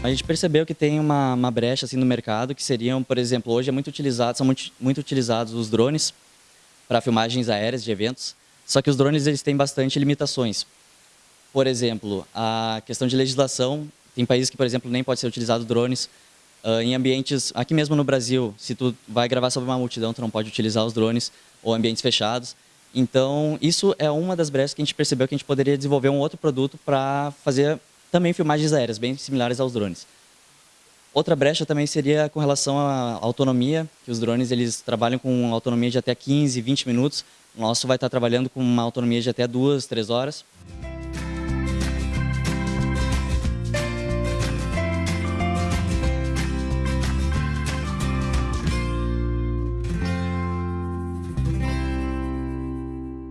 A gente percebeu que tem uma, uma brecha assim no mercado, que seriam, por exemplo, hoje é muito utilizado, são muito, muito utilizados os drones para filmagens aéreas de eventos, só que os drones eles têm bastante limitações. Por exemplo, a questão de legislação, tem países que, por exemplo, nem pode ser utilizado drones. Uh, em ambientes, aqui mesmo no Brasil, se tu vai gravar sobre uma multidão, tu não pode utilizar os drones, ou ambientes fechados. Então, isso é uma das brechas que a gente percebeu que a gente poderia desenvolver um outro produto para fazer também filmagens aéreas, bem similares aos drones. Outra brecha também seria com relação à autonomia, que os drones eles trabalham com autonomia de até 15, 20 minutos. O nosso vai estar trabalhando com uma autonomia de até 2, 3 horas.